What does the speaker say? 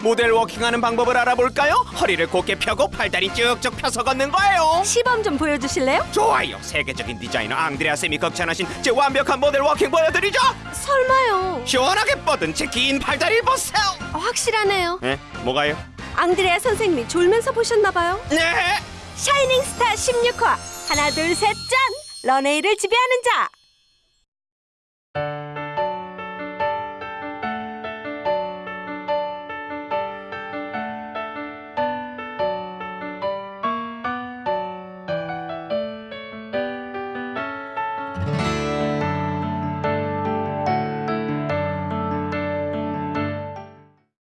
모델 워킹하는 방법을 알아볼까요? 허리를 곧게 펴고 팔다리 쭉쭉 펴서 걷는 거예요. 시범 좀 보여주실래요? 좋아요. 세계적인 디자이너 앙드레아 쌤이 극찬하신 제 완벽한 모델 워킹 보여드리죠. 설마요. 시원하게 뻗은 제 긴 팔다리 보세요. 어, 확실하네요. 네, 뭐가요? 앙드레아 선생님이 졸면서 보셨나봐요. 네. Shining Star 16화 하나 둘 셋 짠! 런웨이를 지배하는 자